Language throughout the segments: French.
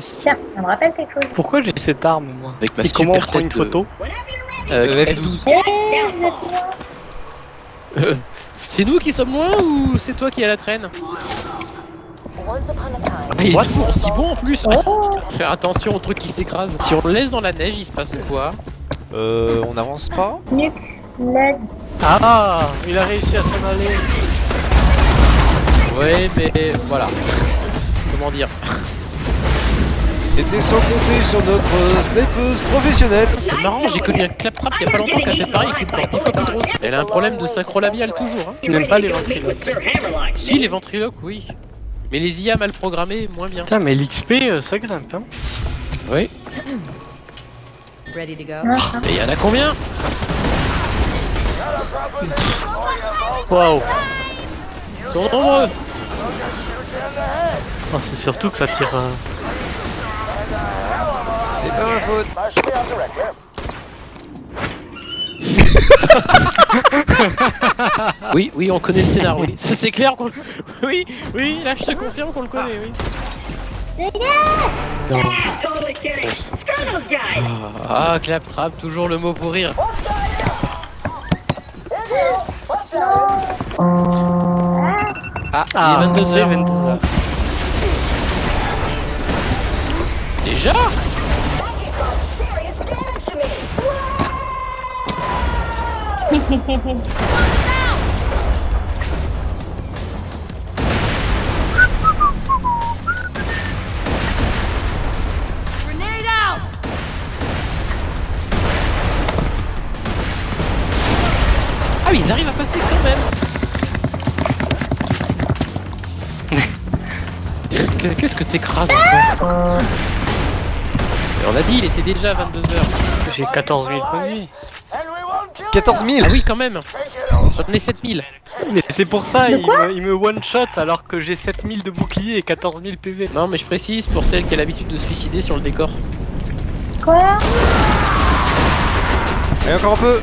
Tiens, ça me rappelle quelque chose. Pourquoi j'ai cette arme moi Avec ma Et comment on super prend une de- photo Euh, F12. F12. Eh, vous êtes loin. Euh, c'est nous qui sommes loin ou c'est toi qui es à la traîne Once upon a time, Ah, Il est toujours aussi bon en plus Oh. Faire attention au truc qui s'écrase. Si on le laisse dans la neige, il se passe quoi Euh, on n'avance pas. Ah Il a réussi à s'en aller Ouais, mais voilà. Comment dire? C'était sans compter sur notre snipeuse professionnelle. C'est marrant, j'ai connu un claptrap il y a pas longtemps qui a fait pareil avec une plus grosse. Elle a un problème de synchro-labial toujours. Hein. N'aime pas les ventriloques. Si, les ventriloques, oui. Mais les IA mal programmés, moins bien. Putain mais l'XP euh, ça grimpe hein Oui. ready to go. Mais il y en a combien? Waouh Ils sont nombreux Oh, C'est surtout que ça tire... euh, C'est pas ma faute. Oui, oui, on connaît le scénar, oui. C'est clair qu'on le... Oui, oui, là je te confirme qu'on le connaît, oui. Ah, claptrap, toujours le mot pour rire. Ah, Ah, il est 22h. 22h. Déjà? Ah, mais ils arrivent à passer quand même. Qu'est-ce que t'écrases encore Mais On a dit, il était déjà à 22h. J'ai 14 000 points de vie 14 000 Ah oui, quand même. J'en ai 7000 Mais c'est pour ça, il me, il me one-shot alors que j'ai 7000 de bouclier et 14 000 PV. Non, mais je précise pour celle qui a l'habitude de se suicider sur le décor. Quoi? Et encore un peu.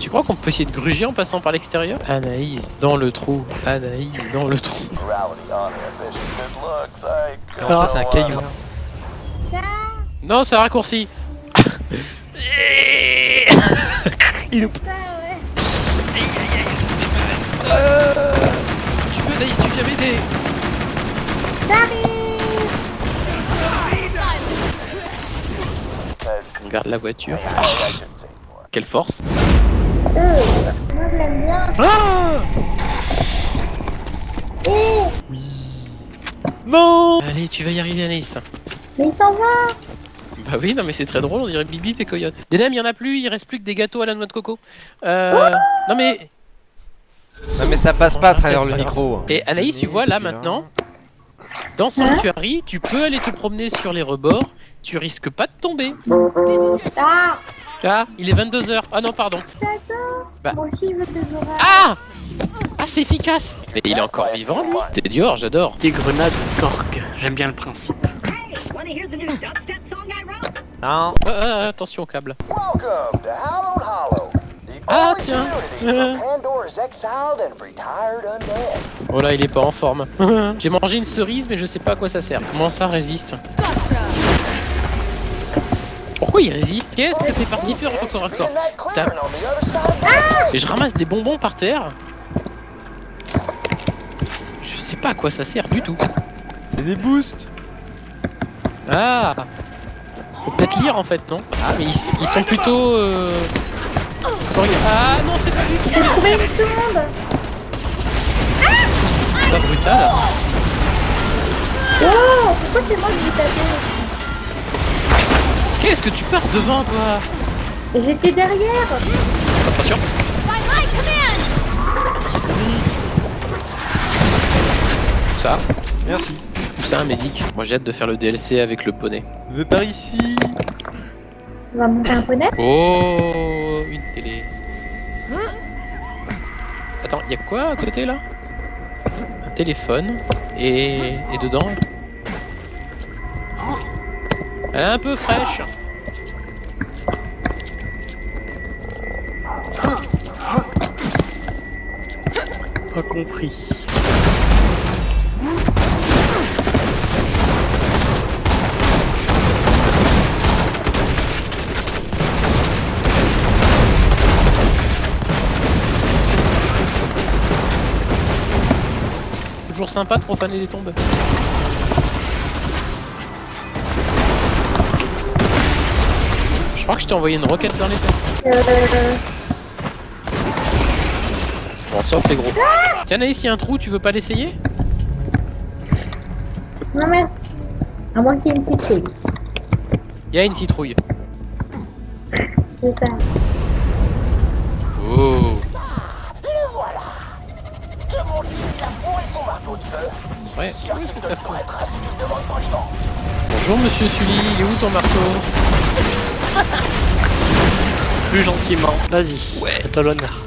Tu crois qu'on peut essayer de gruger en passant par l'extérieur? Anaïs dans le trou, Anaïs dans le trou. Non, ça c'est un caillou. Non, c'est un raccourci Il nous... Ça, ouais. Tu peux, Anaïs, tu viens m'aider On garde la voiture. Quelle force Euh, moi je l'aime bien. Ah Eh, Non Allez, tu vas y arriver, Anaïs. mais il s'en va. Bah oui, non mais c'est très drôle, on dirait Bibi et Coyote. Des il y en a plus, il reste plus que des gâteaux à la noix de coco. Euh... Non mais... Non mais ça passe pas à travers le micro. Et Anaïs, tu vois là maintenant, dans Sanctuary, tu peux aller te promener sur les rebords, tu risques pas de tomber. Ah, Ah, il est 22h. Ah non, pardon. Bah. Ah Ah, c'est efficace Mais il est encore vivant, lui T'es Dior, j'adore. Des grenades Torgue, j'aime bien le principe. Non. Ah, ah, attention au câble. Welcome to Hallowed Hollow, the Ah, tiens. Oh là, il est pas en forme. J'ai mangé une cerise, mais je sais pas à quoi ça sert. Comment ça résiste Pourquoi il résiste Qu'est-ce que t'es parti faire au corps à corps. Et je ramasse des bonbons par terre. Je sais pas à quoi ça sert du tout. C'est des boosts Ah Faut peut-être lire en fait, non Ah, mais ils, ils sont plutôt... Euh... Ah non, c'est pas du tout J'ai trouvé une sonde. C'est pas brutal. Oh, pourquoi c'est moi qui l'ai tapé Qu'est-ce que tu pars devant, toi J'étais derrière. Attention. Ça, Merci. Un médic. Moi j'ai hâte de faire le DLC avec le poney. Veux par ici On va monter un poney. Oh, une télé. Attends, y a quoi à côté là? Un téléphone et, et dedans. Elle est un peu fraîche. Pas compris. Sympa de profaner les tombes. Je crois que je t'ai envoyé une roquette dans les fesses. Euh... Bon, ça fait gros. Tiens, Naïs, il y a un trou, tu veux pas l'essayer? Non mais... À moins qu'il y ait une fille. Il y a une citrouille. C'est ça. Ouais, sûr oui, qu'il tout te à fait. prêtera si tu le demandes poliment. Bonjour Monsieur Sully, il est où ton marteau Plus gentiment. Vas-y. Ouais. À l'honneur.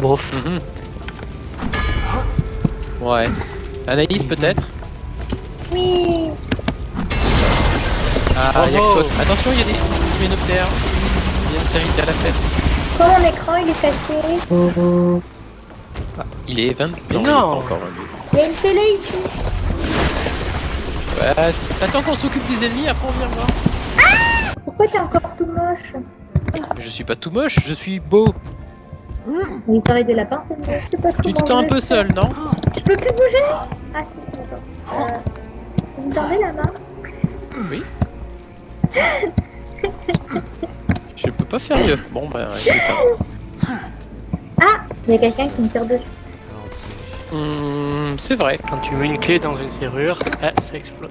Bof. Mhm. Ouais. Anaïs peut-être Oui. Ah, Oh, y a oh. toi. Attention, il y a des hyménoptères. Il y a une série à la fête. Quand mon écran il est cassé. Ah, il est 20. Mais il est non. pas encore 22. Il y a une télé ici. Ouais, attends qu'on s'occupe des ennemis, après on vient voir. Pourquoi t'es encore tout moche Je suis pas tout moche, je suis beau. Mais ils auraient des lapins, c'est mieux. Je sais pas Tu te sens un peu seul, non Je peux plus bouger Ah si, d'accord. Euh... Vous me tendez la main Oui. Je peux pas faire mieux. Bon, bah. Ah Il y a quelqu'un qui me tire dessus. Hum, c'est vrai, Quand tu mets une clé dans une serrure, eh, ça explose.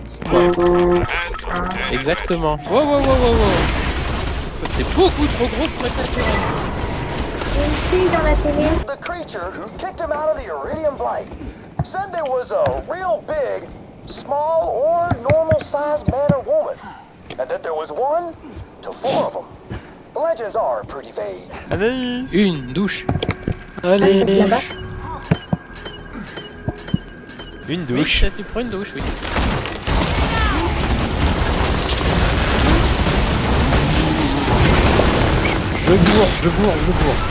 exactement. Wow, wow, wow, wow, wow. C'est beaucoup trop gros pour être naturel. Il y a une fille dans la télé. The creature who kicked him out of the Iridium Blight said there was a real big, small, or normal sized man or woman, and that there was one to four of them. The legends are pretty vague. Anaïs Une douche. Allez. Une Oui, douche. ça, tu prends une douche, oui. Je bourre, je bourre, je bourre.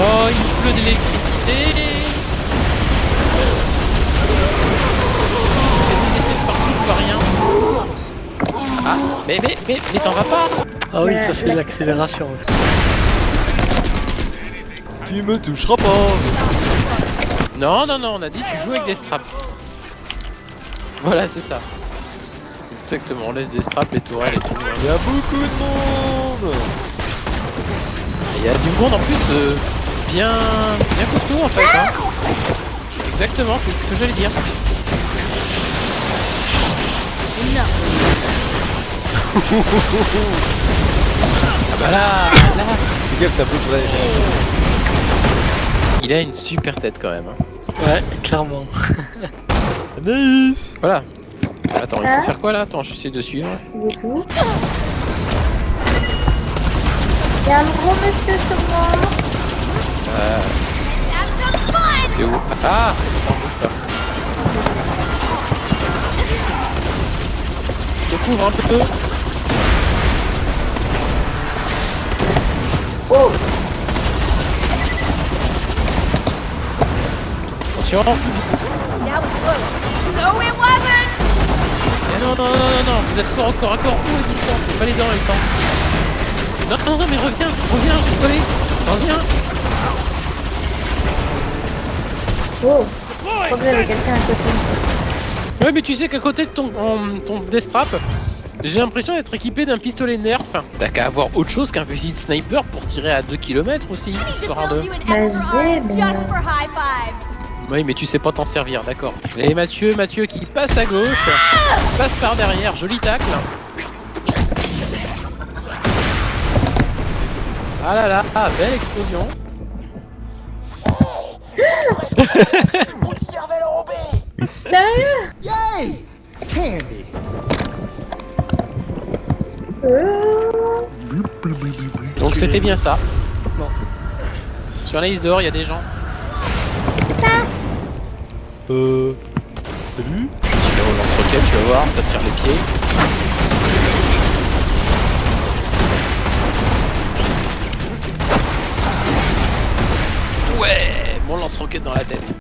Oh, il pleut de l'électricité. Partout, pas rien. Ah, mais, mais, mais, mais t'en vas pas Ah oui, ça c'est la- l'accélération. Tu me toucheras pas Non, non, non, on a dit tu joues avec des straps. Voilà, c'est ça. Exactement, on laisse des straps, les tourelles et tout. hein. Il y a beaucoup de monde Il y a du monde en plus euh, bien, bien costaud en fait. Hein. Exactement, c'est ce que j'allais dire. ah bah là, là, Fais gaffe, t'as peu près. il a une super tête quand même. hein. Ouais, clairement. Anaïs Voilà. Attends, il Hein faut faire quoi là? Attends, j'essaie de suivre. Il y a un gros monsieur sur moi. Euh, où? Ah Attends, bouge pas. Je couvre un peu. Attention! Eh non, non, non, non, non, vous êtes fort encore, encore, oh, les distants, c'est pas les dents, les temps. Non, non, non, mais reviens, reviens, je suis collé, reviens. Oh Je crois que j'avais quelqu'un à côté. Ouais, mais tu sais qu'à côté de ton, en- ton Death Trap, j'ai l'impression d'être équipé d'un pistolet Nerf. T'as qu'à avoir autre chose qu'un fusil de sniper pour tirer à 2 km aussi, histoire de... Oui, mais tu sais pas t'en servir, d'accord. Et Mathieu, Mathieu qui passe à gauche, passe par derrière, joli tacle. Ah là là, ah, belle explosion. Donc c'était bien ça. Sur la liste dehors, il y a des gens. Euh... Salut Tu vas au lance-roquette, tu vas voir, ça te tire les pieds. Ouais, mon lance-roquette dans la tête.